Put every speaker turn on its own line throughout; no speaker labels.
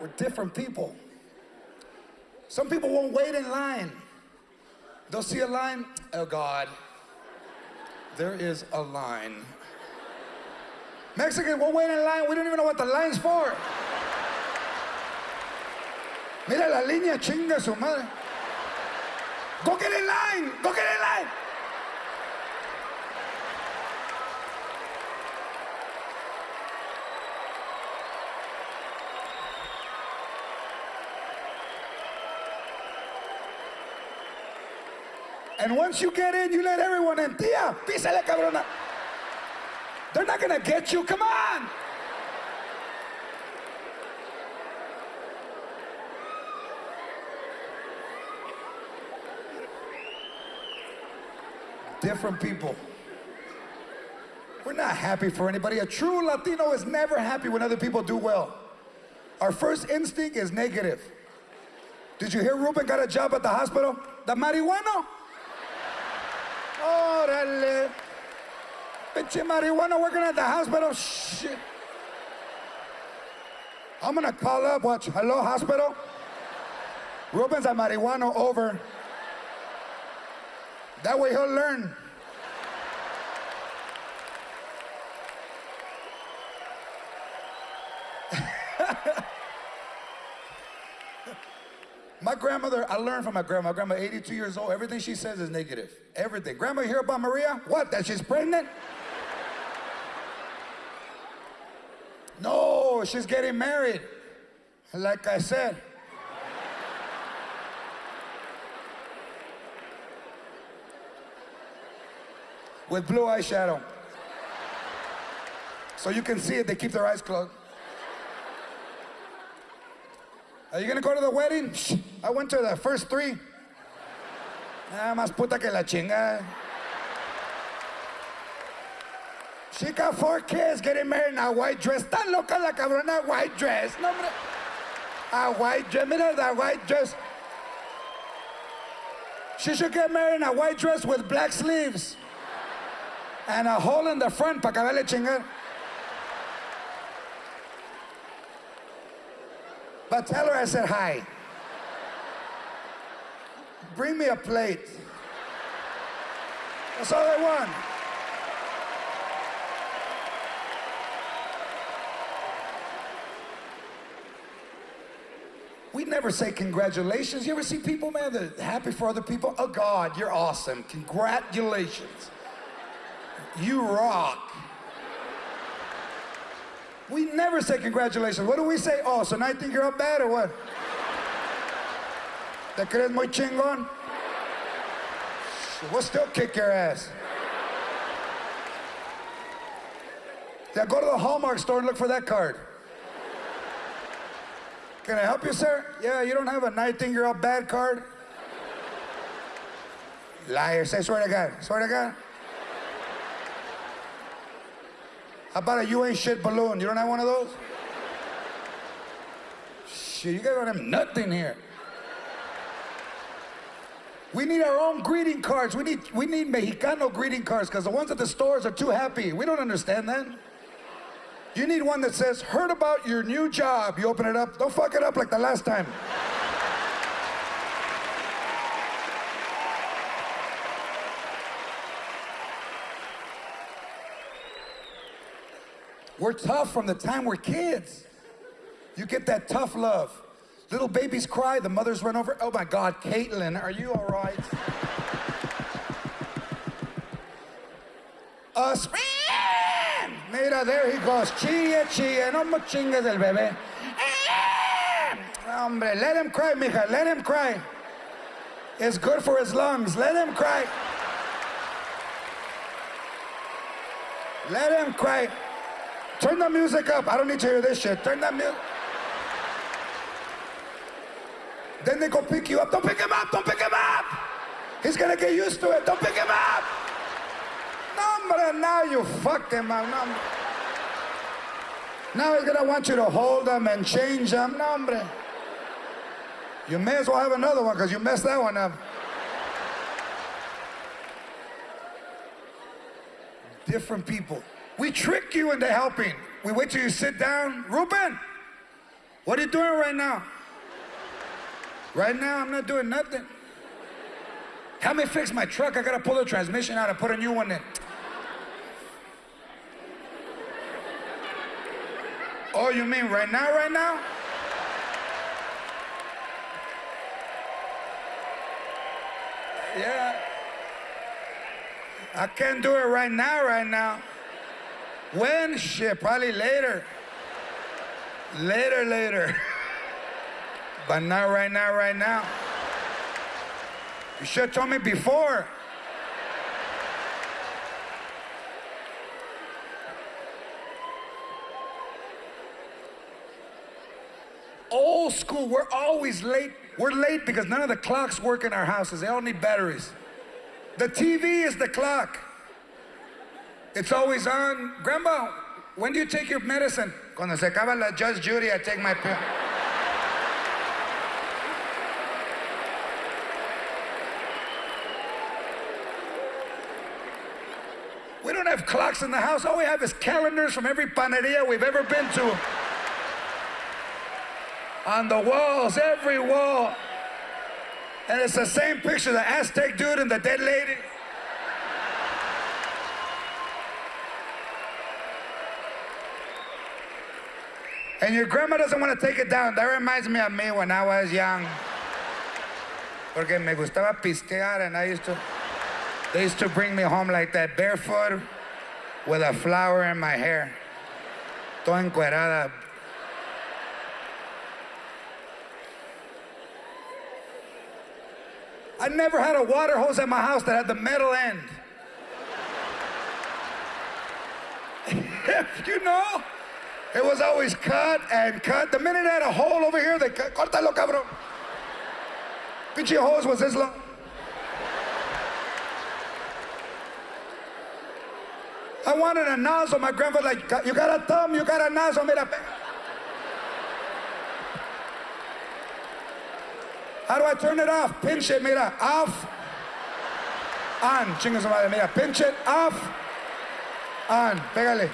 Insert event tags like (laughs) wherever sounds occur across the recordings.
We're different people. Some people won't wait in line. They'll see a line, oh God, there is a line. Mexicans won't wait in line, we don't even know what the line's for. Mira la línea, chinga su madre. Go get in line, go get in line. And once you get in, you let everyone in. Tía, písale, cabrona. They're not gonna get you. Come on. Different people. We're not happy for anybody. A true Latino is never happy when other people do well. Our first instinct is negative. Did you hear Ruben got a job at the hospital? The marihuana? Órale. Pinche marijuana working at the hospital. Shit. I'm gonna call up, watch, hello, hospital? Ruben's a marijuana over. That way he'll learn. My grandmother, I learned from my grandma. My grandma, 82 years old. Everything she says is negative. Everything. Grandma, you hear about Maria? What? That she's pregnant? No, she's getting married. Like I said. With blue eyeshadow. So you can see it, they keep their eyes closed. Are you gonna go to the wedding? I went to the first three. Nada más puta que la chinga. She got four kids getting married in a white dress. Tan loca la cabrona white dress. No, hombre. A white dress. Mira that white dress. She should get married in a white dress with black sleeves. And a hole in the front para acabarle chingar. But tell her I said hi. Bring me a plate. That's all I want. We never say congratulations. You ever see people, man, that happy for other people? Oh, God, you're awesome. Congratulations. You rock. We never say congratulations. What do we say? Oh, so now you think you're up bad or what? ¿Te crees muy chingón? We'll still kick your ass. Yeah, go to the Hallmark store and look for that card. Can I help you, sir? Yeah, you don't have a I think you're up bad card? Liar, say swear to God. Swear to God. How about a you ain't shit balloon? You don't have one of those? Shit, you guys don't have nothing here. We need our own greeting cards. We need, we need Mexicano greeting cards because the ones at the stores are too happy. We don't understand that. You need one that says, heard about your new job. You open it up. Don't fuck it up like the last time. We're tough from the time we're kids. You get that tough love. Little babies cry, the mothers run over. Oh my God, Caitlin, are you all right? Us. Mira, there he goes. Chille, chille, no me chingues el bebé. Hombre, let him cry, mija, let him cry. It's good for his lungs. Let him cry. Let him cry. Turn the music up. I don't need to hear this shit. Turn the music. Then they go pick you up. Don't pick him up. Don't pick him up. He's gonna get used to it. Don't pick him up. No, now you fucked him up. No, now he's gonna want you to hold him and change him. Hombre. You may as well have another one because you messed that one up. Different people. We trick you into helping. We wait till you sit down. Ruben, What are you doing right now? Right now, I'm not doing nothing. Help me fix my truck. I gotta pull the transmission out and put a new one in. Oh, you mean right now, right now? Yeah. I can't do it right now, right now. When? Shit, probably later. Later, later. (laughs) But not right now, right now. You should have told me before. Old school, we're always late. We're late because none of the clocks work in our houses. They all need batteries. The TV is the clock. It's always on. Grandma, when do you take your medicine? Cuando se acaba la Judge Judy, I take my pill. We don't have clocks in the house. All we have is calendars from every panaderia we've ever been to. On the walls, every wall. And it's the same picture the Aztec dude and the dead lady. And your grandma doesn't want to take it down. That reminds me of me when I was young. Porque me gustaba pistear and I used to, they used to bring me home like that, barefoot, with a flower in my hair. Toda encuerada. I never had a water hose at my house that had the metal end. (laughs) you know? It was always cut and cut. The minute it had a hole over here, they cut. Córtalo, cabrón. Pinche hose was this long. I wanted a nozzle. My grandfather like, you got a thumb, you got a nozzle. Mira, How do I turn it off? Pinch it, mira, off. On, chinga su madre, mira, pinch it, off. On, pégale.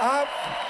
Up.